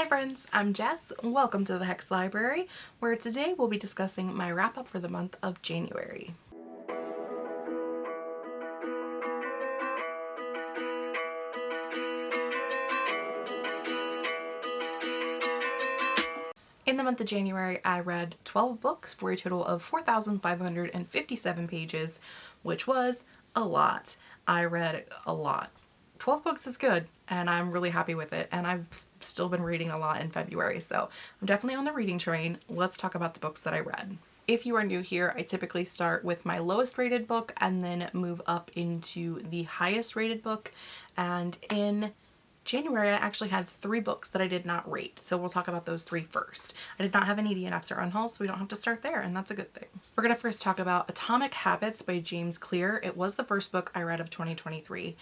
Hi friends, I'm Jess. Welcome to the Hex Library, where today we'll be discussing my wrap up for the month of January. In the month of January, I read 12 books for a total of 4,557 pages, which was a lot. I read a lot. 12 books is good and I'm really happy with it and I've still been reading a lot in February so I'm definitely on the reading train. Let's talk about the books that I read. If you are new here, I typically start with my lowest rated book and then move up into the highest rated book and in January, I actually had three books that I did not rate, so we'll talk about those three first. I did not have any DNFs or unhauls, so we don't have to start there, and that's a good thing. We're going to first talk about Atomic Habits by James Clear. It was the first book I read of 2023.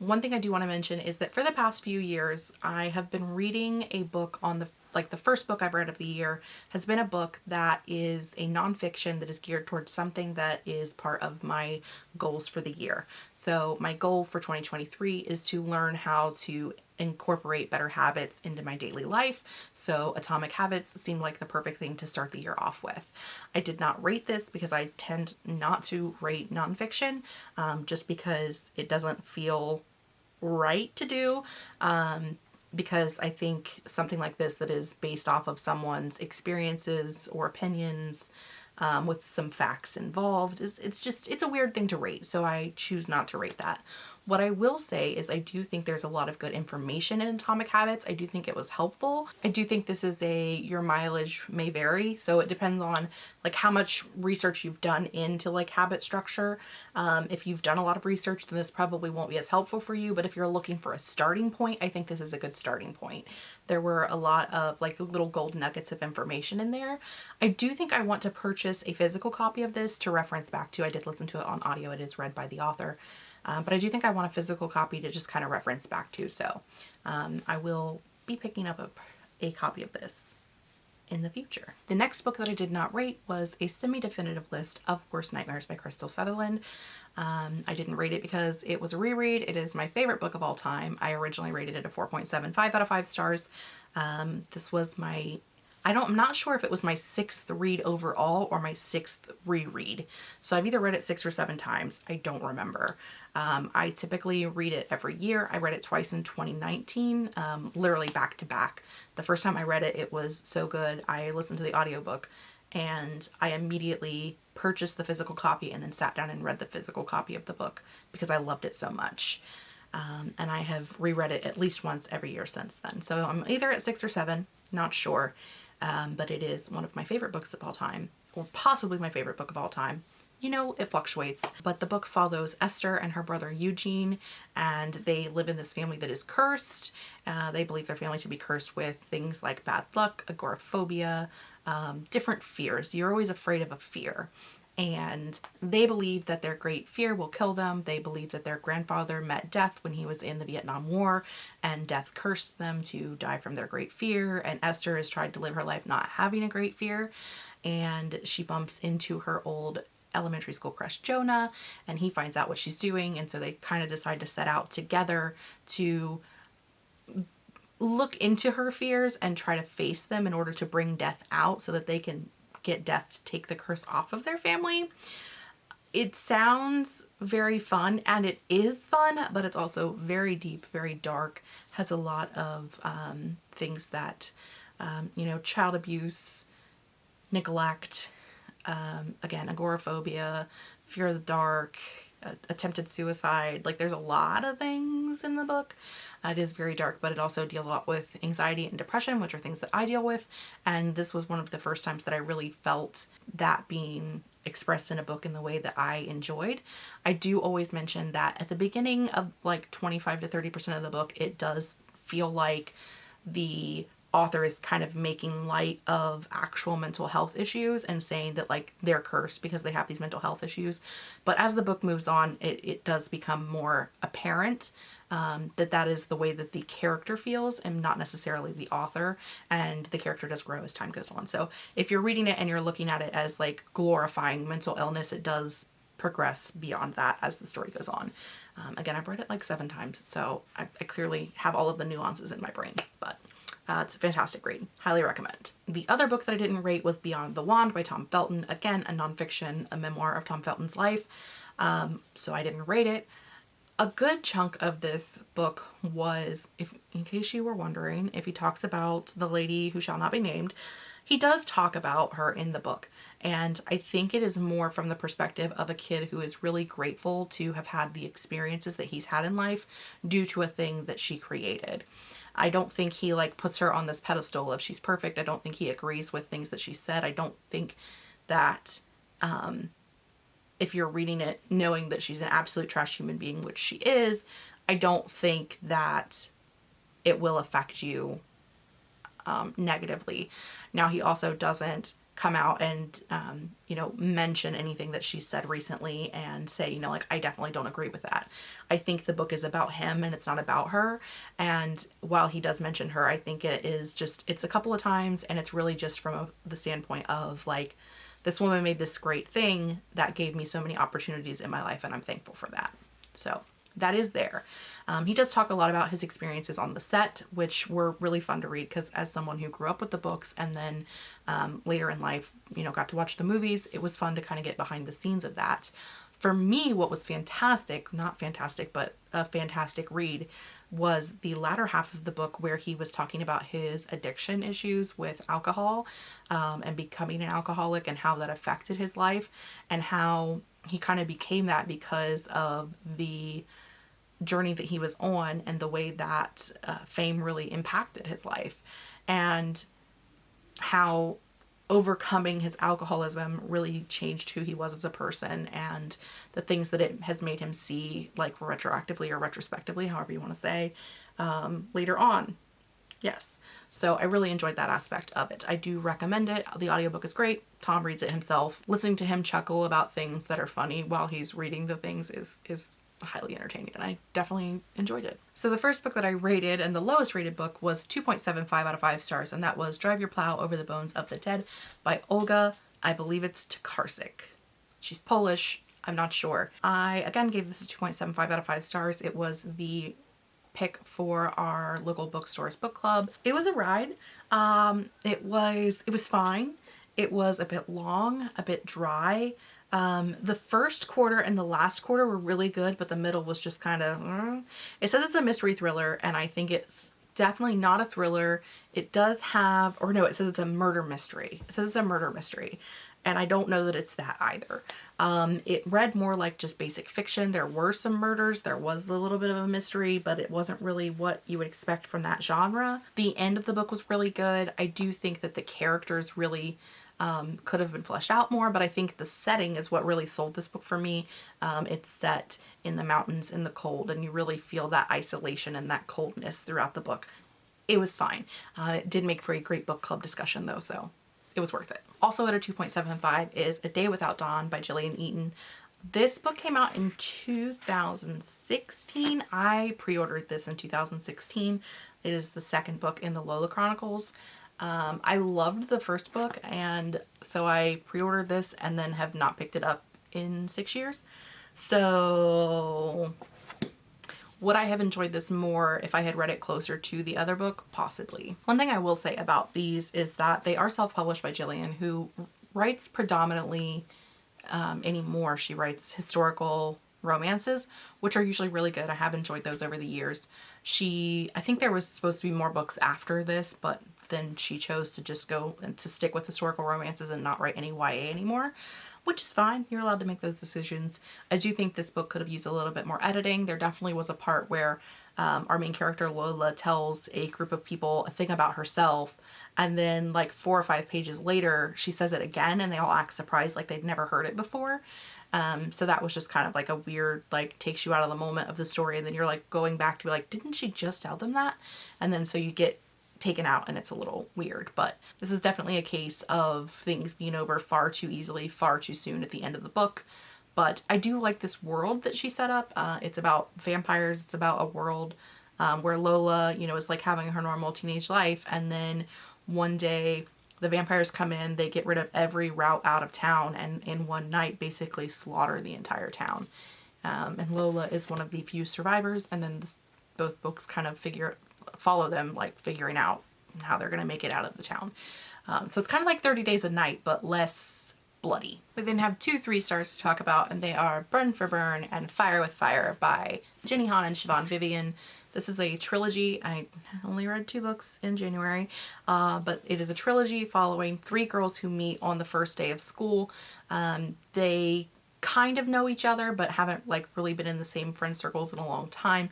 One thing I do want to mention is that for the past few years, I have been reading a book on the like the first book I've read of the year has been a book that is a nonfiction that is geared towards something that is part of my goals for the year. So my goal for 2023 is to learn how to incorporate better habits into my daily life. So Atomic Habits seemed like the perfect thing to start the year off with. I did not rate this because I tend not to rate nonfiction um, just because it doesn't feel right to do. Um, because I think something like this that is based off of someone's experiences or opinions um, with some facts involved is it's just it's a weird thing to rate so I choose not to rate that what I will say is I do think there's a lot of good information in Atomic Habits. I do think it was helpful. I do think this is a, your mileage may vary. So it depends on like how much research you've done into like habit structure. Um, if you've done a lot of research, then this probably won't be as helpful for you. But if you're looking for a starting point, I think this is a good starting point. There were a lot of like little gold nuggets of information in there. I do think I want to purchase a physical copy of this to reference back to. I did listen to it on audio. It is read by the author. Um, but I do think I want a physical copy to just kind of reference back to. So um, I will be picking up a, a copy of this in the future. The next book that I did not rate was a semi-definitive list of Worst Nightmares by Krystal Sutherland. Um, I didn't rate it because it was a reread. It is my favorite book of all time. I originally rated it a 4.75 out of 5 stars. Um, this was my I don't, I'm not sure if it was my sixth read overall or my sixth reread. So I've either read it six or seven times. I don't remember. Um, I typically read it every year. I read it twice in 2019, um, literally back to back. The first time I read it, it was so good. I listened to the audiobook and I immediately purchased the physical copy and then sat down and read the physical copy of the book because I loved it so much. Um, and I have reread it at least once every year since then. So I'm either at six or seven, not sure, um, but it is one of my favorite books of all time, or possibly my favorite book of all time. You know, it fluctuates, but the book follows Esther and her brother Eugene, and they live in this family that is cursed. Uh, they believe their family to be cursed with things like bad luck, agoraphobia, um, different fears. You're always afraid of a fear and they believe that their great fear will kill them. They believe that their grandfather met death when he was in the Vietnam War and death cursed them to die from their great fear and Esther has tried to live her life not having a great fear and she bumps into her old elementary school crush Jonah and he finds out what she's doing and so they kind of decide to set out together to look into her fears and try to face them in order to bring death out so that they can get death to take the curse off of their family. It sounds very fun and it is fun, but it's also very deep, very dark, has a lot of um, things that, um, you know, child abuse, neglect, um, again, agoraphobia, fear of the dark, attempted suicide. Like there's a lot of things in the book. Uh, it is very dark, but it also deals a lot with anxiety and depression, which are things that I deal with. And this was one of the first times that I really felt that being expressed in a book in the way that I enjoyed. I do always mention that at the beginning of like 25 to 30% of the book, it does feel like the author is kind of making light of actual mental health issues and saying that like they're cursed because they have these mental health issues. But as the book moves on, it, it does become more apparent um, that that is the way that the character feels and not necessarily the author and the character does grow as time goes on. So if you're reading it and you're looking at it as like glorifying mental illness, it does progress beyond that as the story goes on. Um, again, I've read it like seven times, so I, I clearly have all of the nuances in my brain, but Uh, it's a fantastic read. Highly recommend. The other book that I didn't rate was Beyond the Wand by Tom Felton. Again, a nonfiction, a memoir of Tom Felton's life. Um, so I didn't rate it. A good chunk of this book was, if in case you were wondering, if he talks about the lady who shall not be named, he does talk about her in the book. And I think it is more from the perspective of a kid who is really grateful to have had the experiences that he's had in life due to a thing that she created. I don't think he like puts her on this pedestal of she's perfect. I don't think he agrees with things that she said. I don't think that um, if you're reading it knowing that she's an absolute trash human being, which she is, I don't think that it will affect you um, negatively. Now he also doesn't come out and um, you know mention anything that she said recently and say you know like I definitely don't agree with that. I think the book is about him and it's not about her and while he does mention her I think it is just it's a couple of times and it's really just from a, the standpoint of like this woman made this great thing that gave me so many opportunities in my life and I'm thankful for that. So that is there. Um, he does talk a lot about his experiences on the set, which were really fun to read because as someone who grew up with the books and then um, later in life, you know, got to watch the movies, it was fun to kind of get behind the scenes of that. For me, what was fantastic, not fantastic, but a fantastic read was the latter half of the book where he was talking about his addiction issues with alcohol um, and becoming an alcoholic and how that affected his life and how he kind of became that because of the journey that he was on and the way that uh, fame really impacted his life and how overcoming his alcoholism really changed who he was as a person and the things that it has made him see like retroactively or retrospectively however you want to say um, later on. Yes. So I really enjoyed that aspect of it. I do recommend it. The audiobook is great. Tom reads it himself. Listening to him chuckle about things that are funny while he's reading the things is is highly entertaining and I definitely enjoyed it. So the first book that I rated and the lowest rated book was 2.75 out of 5 stars and that was Drive Your Plow Over the Bones of the Dead by Olga, I believe it's Tokarczuk. She's Polish, I'm not sure. I again gave this a 2.75 out of 5 stars. It was the pick for our local bookstores book club. It was a ride. Um, it was, it was fine. It was a bit long, a bit dry. Um, the first quarter and the last quarter were really good, but the middle was just kind of, mm. it says it's a mystery thriller and I think it's definitely not a thriller. It does have, or no, it says it's a murder mystery. It says it's a murder mystery and I don't know that it's that either. Um, it read more like just basic fiction. There were some murders, there was a little bit of a mystery, but it wasn't really what you would expect from that genre. The end of the book was really good. I do think that the characters really um, could have been fleshed out more, but I think the setting is what really sold this book for me. Um, it's set in the mountains in the cold and you really feel that isolation and that coldness throughout the book. It was fine. Uh, it did make for a great book club discussion though, so it was worth it. Also at a 2.75 is A Day Without Dawn by Jillian Eaton. This book came out in 2016. I pre-ordered this in 2016. It is the second book in the Lola Chronicles. Um, I loved the first book and so I pre-ordered this and then have not picked it up in six years. So would I have enjoyed this more if I had read it closer to the other book? Possibly. One thing I will say about these is that they are self-published by Jillian who writes predominantly um, anymore. She writes historical romances, which are usually really good. I have enjoyed those over the years. She, I think there was supposed to be more books after this, but then she chose to just go and to stick with historical romances and not write any YA anymore, which is fine. You're allowed to make those decisions. I do think this book could have used a little bit more editing. There definitely was a part where um, our main character Lola tells a group of people a thing about herself and then like four or five pages later she says it again and they all act surprised like they'd never heard it before. Um, so that was just kind of like a weird, like takes you out of the moment of the story and then you're like going back to be like, didn't she just tell them that? And then so you get taken out and it's a little weird but this is definitely a case of things being over far too easily far too soon at the end of the book. But I do like this world that she set up. Uh, it's about vampires. It's about a world um, where Lola you know is like having her normal teenage life. And then one day the vampires come in they get rid of every route out of town and in one night basically slaughter the entire town. Um, and Lola is one of the few survivors. And then this, both books kind of figure follow them like figuring out how they're going to make it out of the town. Um, so it's kind of like 30 Days of Night, but less bloody. We then have two three stars to talk about, and they are Burn for Burn and Fire with Fire by Jenny Han and Siobhan Vivian. This is a trilogy. I only read two books in January, uh, but it is a trilogy following three girls who meet on the first day of school. Um, they kind of know each other, but haven't like really been in the same friend circles in a long time.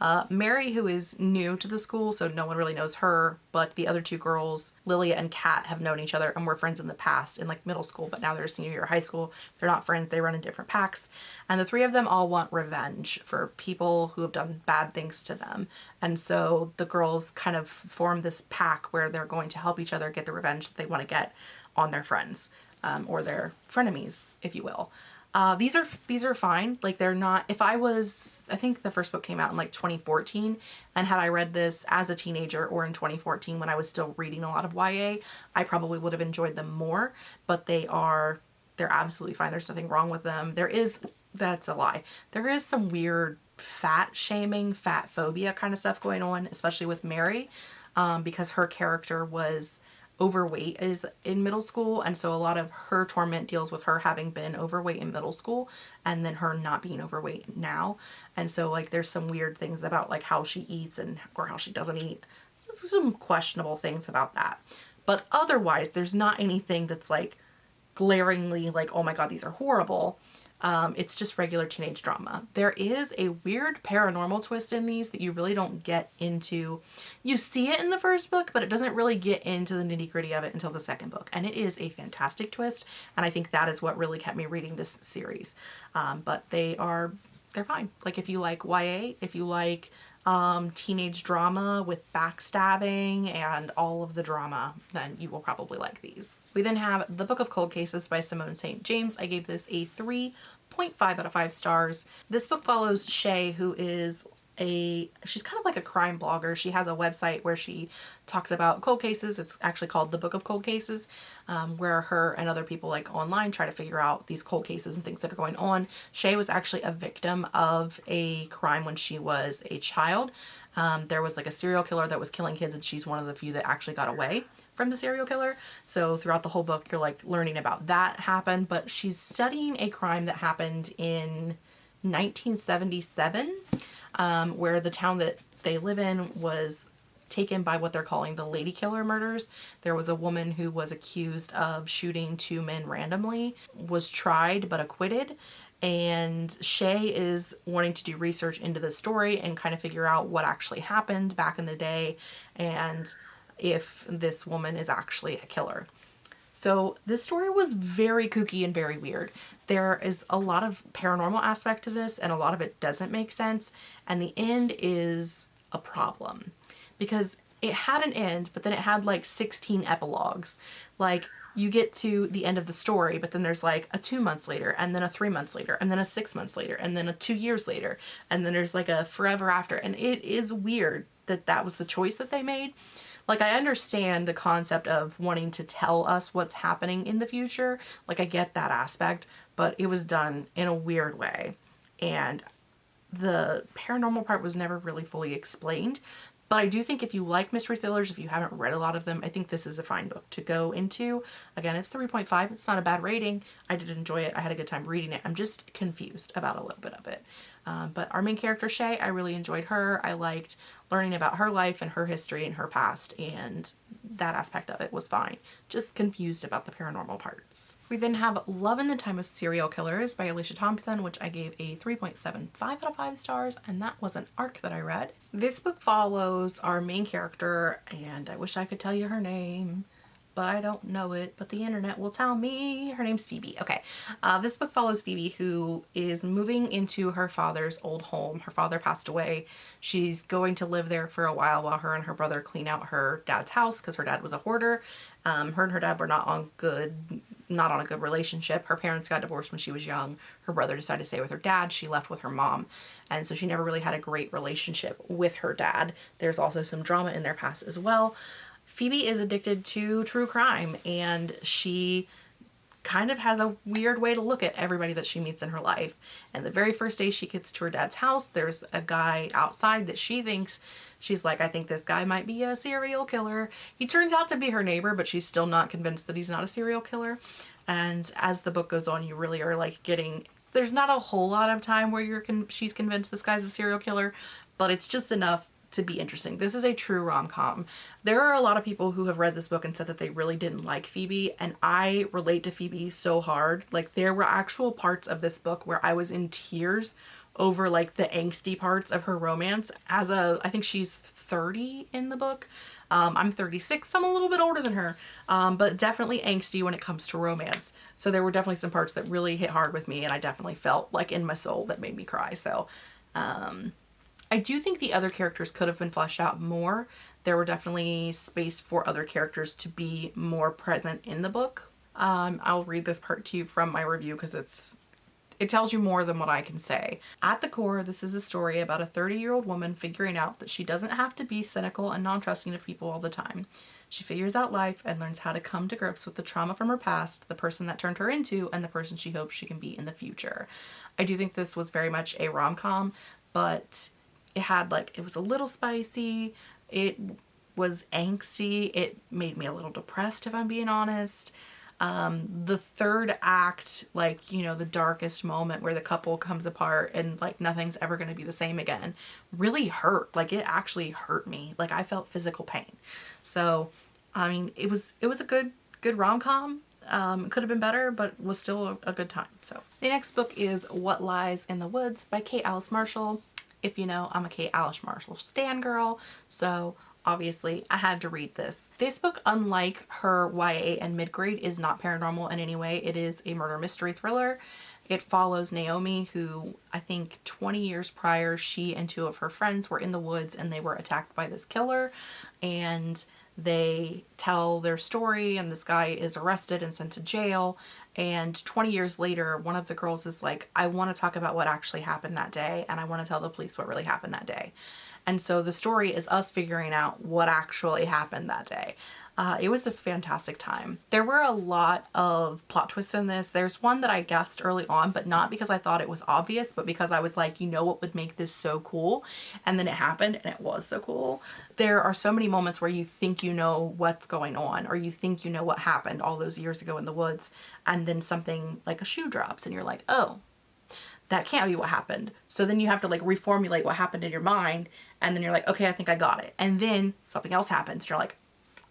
Uh, Mary, who is new to the school, so no one really knows her, but the other two girls, Lilia and Kat, have known each other and were friends in the past in like middle school, but now they're senior year high school. They're not friends, they run in different packs. And the three of them all want revenge for people who have done bad things to them. And so the girls kind of form this pack where they're going to help each other get the revenge that they want to get on their friends um, or their frenemies, if you will. Uh, these are these are fine. Like they're not. If I was, I think the first book came out in like 2014, and had I read this as a teenager or in 2014 when I was still reading a lot of YA, I probably would have enjoyed them more. But they are, they're absolutely fine. There's nothing wrong with them. There is, that's a lie. There is some weird fat shaming, fat phobia kind of stuff going on, especially with Mary, um, because her character was overweight is in middle school and so a lot of her torment deals with her having been overweight in middle school and then her not being overweight now. And so like there's some weird things about like how she eats and or how she doesn't eat. Some questionable things about that. But otherwise there's not anything that's like glaringly like oh my god these are horrible um, it's just regular teenage drama. There is a weird paranormal twist in these that you really don't get into. You see it in the first book, but it doesn't really get into the nitty gritty of it until the second book. And it is a fantastic twist. And I think that is what really kept me reading this series. Um, but they are, they're fine. Like if you like YA, if you like um, teenage drama with backstabbing and all of the drama, then you will probably like these. We then have The Book of Cold Cases by Simone St. James. I gave this a 3.5 out of 5 stars. This book follows Shay, who is a she's kind of like a crime blogger. She has a website where she talks about cold cases. It's actually called the book of cold cases um, where her and other people like online try to figure out these cold cases and things that are going on. Shay was actually a victim of a crime when she was a child. Um, there was like a serial killer that was killing kids and she's one of the few that actually got away from the serial killer. So throughout the whole book, you're like learning about that happened, but she's studying a crime that happened in 1977 um, where the town that they live in was taken by what they're calling the lady killer murders. There was a woman who was accused of shooting two men randomly, was tried but acquitted. And Shay is wanting to do research into the story and kind of figure out what actually happened back in the day and if this woman is actually a killer. So this story was very kooky and very weird. There is a lot of paranormal aspect to this and a lot of it doesn't make sense. And the end is a problem because it had an end, but then it had like 16 epilogues. Like you get to the end of the story, but then there's like a two months later and then a three months later and then a six months later and then a two years later. And then there's like a forever after. And it is weird that that was the choice that they made. Like I understand the concept of wanting to tell us what's happening in the future. Like I get that aspect, but it was done in a weird way. And the paranormal part was never really fully explained. But I do think if you like mystery thrillers, if you haven't read a lot of them, I think this is a fine book to go into. Again, it's 3.5. It's not a bad rating. I did enjoy it. I had a good time reading it. I'm just confused about a little bit of it. Um, but our main character, Shay, I really enjoyed her. I liked learning about her life and her history and her past and that aspect of it was fine. Just confused about the paranormal parts. We then have Love in the Time of Serial Killers by Alicia Thompson, which I gave a 3.75 out of 5 stars, and that was an arc that I read. This book follows our main character, and I wish I could tell you her name but I don't know it, but the internet will tell me. Her name's Phoebe. Okay. Uh, this book follows Phoebe who is moving into her father's old home. Her father passed away. She's going to live there for a while while her and her brother clean out her dad's house because her dad was a hoarder. Um, her and her dad were not on good, not on a good relationship. Her parents got divorced when she was young. Her brother decided to stay with her dad. She left with her mom. And so she never really had a great relationship with her dad. There's also some drama in their past as well. Phoebe is addicted to true crime and she kind of has a weird way to look at everybody that she meets in her life. And the very first day she gets to her dad's house, there's a guy outside that she thinks she's like, I think this guy might be a serial killer. He turns out to be her neighbor, but she's still not convinced that he's not a serial killer. And as the book goes on, you really are like getting there's not a whole lot of time where you're con she's convinced this guy's a serial killer, but it's just enough to be interesting. This is a true rom-com. There are a lot of people who have read this book and said that they really didn't like Phoebe and I relate to Phoebe so hard. Like there were actual parts of this book where I was in tears over like the angsty parts of her romance as a I think she's 30 in the book. Um, I'm 36, so I'm a little bit older than her, um, but definitely angsty when it comes to romance. So there were definitely some parts that really hit hard with me and I definitely felt like in my soul that made me cry. So um, I do think the other characters could have been fleshed out more. There were definitely space for other characters to be more present in the book. Um, I'll read this part to you from my review because it's it tells you more than what I can say. At the core, this is a story about a 30-year-old woman figuring out that she doesn't have to be cynical and non-trusting of people all the time. She figures out life and learns how to come to grips with the trauma from her past, the person that turned her into, and the person she hopes she can be in the future. I do think this was very much a rom-com, but it had like, it was a little spicy. It was angsty. It made me a little depressed if I'm being honest. Um, the third act, like, you know, the darkest moment where the couple comes apart and like nothing's ever going to be the same again really hurt. Like it actually hurt me. Like I felt physical pain. So, I mean, it was, it was a good, good rom-com. Um, it could have been better, but was still a, a good time. So the next book is What Lies in the Woods by Kate Alice Marshall. If you know, I'm a Kate Alice Marshall stan girl, so obviously I had to read this. This book, unlike her YA and mid-grade, is not paranormal in any way. It is a murder mystery thriller. It follows Naomi, who I think 20 years prior, she and two of her friends were in the woods and they were attacked by this killer. And they tell their story and this guy is arrested and sent to jail and 20 years later one of the girls is like I want to talk about what actually happened that day and I want to tell the police what really happened that day. And so the story is us figuring out what actually happened that day uh, it was a fantastic time. There were a lot of plot twists in this. There's one that I guessed early on, but not because I thought it was obvious, but because I was like, you know what would make this so cool? And then it happened and it was so cool. There are so many moments where you think you know what's going on or you think you know what happened all those years ago in the woods and then something like a shoe drops and you're like, oh, that can't be what happened. So then you have to like reformulate what happened in your mind and then you're like, okay, I think I got it. And then something else happens. You're like,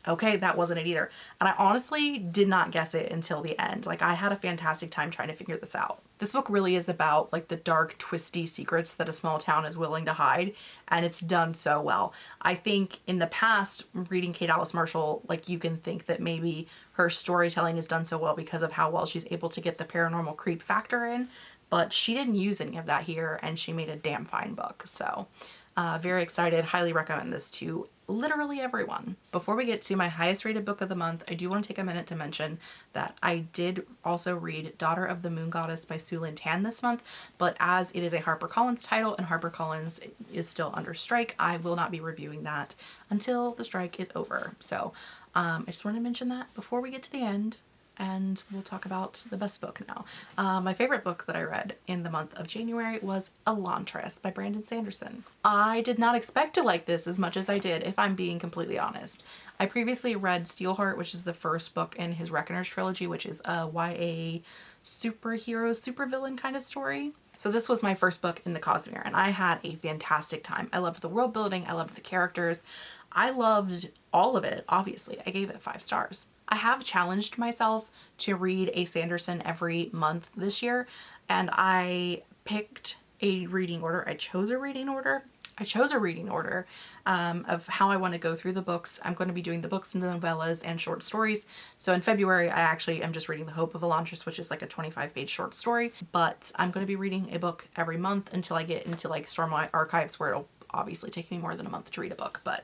okay, that wasn't it either. And I honestly did not guess it until the end. Like I had a fantastic time trying to figure this out. This book really is about like the dark, twisty secrets that a small town is willing to hide. And it's done so well. I think in the past, reading Kate Alice Marshall, like you can think that maybe her storytelling is done so well because of how well she's able to get the paranormal creep factor in. But she didn't use any of that here and she made a damn fine book. So uh, very excited. Highly recommend this to literally everyone. Before we get to my highest rated book of the month, I do want to take a minute to mention that I did also read Daughter of the Moon Goddess by Sue Lynn Tan this month, but as it is a HarperCollins title and HarperCollins is still under strike, I will not be reviewing that until the strike is over. So um, I just wanted to mention that before we get to the end and we'll talk about the best book now. Uh, my favorite book that I read in the month of January was Elantris by Brandon Sanderson. I did not expect to like this as much as I did, if I'm being completely honest. I previously read Steelheart, which is the first book in his Reckoners trilogy, which is a YA superhero, supervillain kind of story. So this was my first book in the Cosmere and I had a fantastic time. I loved the world building. I loved the characters. I loved all of it, obviously. I gave it five stars. I have challenged myself to read a Sanderson every month this year and I picked a reading order. I chose a reading order. I chose a reading order um, of how I want to go through the books. I'm going to be doing the books and the novellas and short stories. So in February, I actually am just reading The Hope of Elantris, which is like a 25 page short story. But I'm going to be reading a book every month until I get into like Stormlight Archives where it'll obviously take me more than a month to read a book. But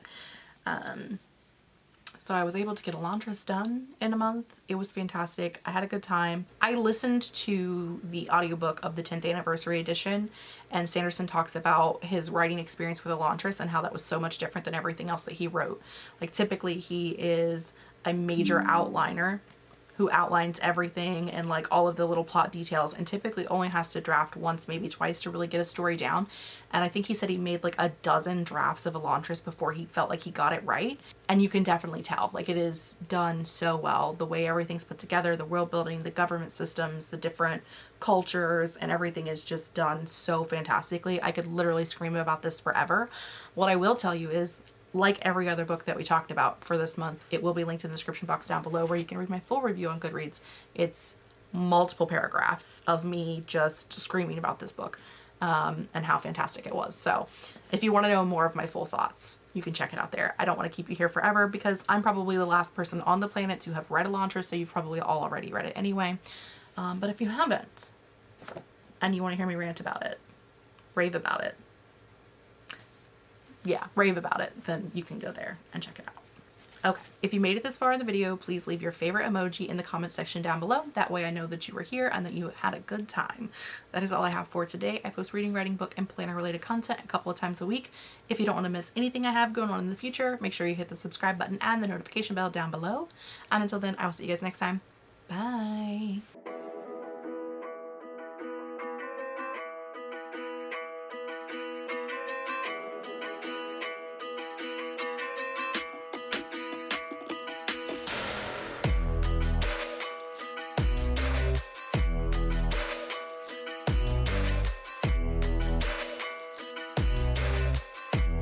um, so I was able to get Elantris done in a month. It was fantastic. I had a good time. I listened to the audiobook of the 10th anniversary edition and Sanderson talks about his writing experience with Elantris and how that was so much different than everything else that he wrote. Like typically he is a major mm. outliner who outlines everything and like all of the little plot details and typically only has to draft once maybe twice to really get a story down. And I think he said he made like a dozen drafts of Elantris before he felt like he got it right. And you can definitely tell like it is done so well the way everything's put together the world building the government systems the different cultures and everything is just done so fantastically. I could literally scream about this forever. What I will tell you is like every other book that we talked about for this month, it will be linked in the description box down below where you can read my full review on Goodreads. It's multiple paragraphs of me just screaming about this book um, and how fantastic it was. So if you want to know more of my full thoughts, you can check it out there. I don't want to keep you here forever because I'm probably the last person on the planet to have read Elantris, so you've probably all already read it anyway. Um, but if you haven't and you want to hear me rant about it, rave about it, yeah, rave about it, then you can go there and check it out. Okay, if you made it this far in the video, please leave your favorite emoji in the comment section down below. That way I know that you were here and that you had a good time. That is all I have for today. I post reading, writing, book, and planner related content a couple of times a week. If you don't want to miss anything I have going on in the future, make sure you hit the subscribe button and the notification bell down below. And until then, I will see you guys next time. Bye.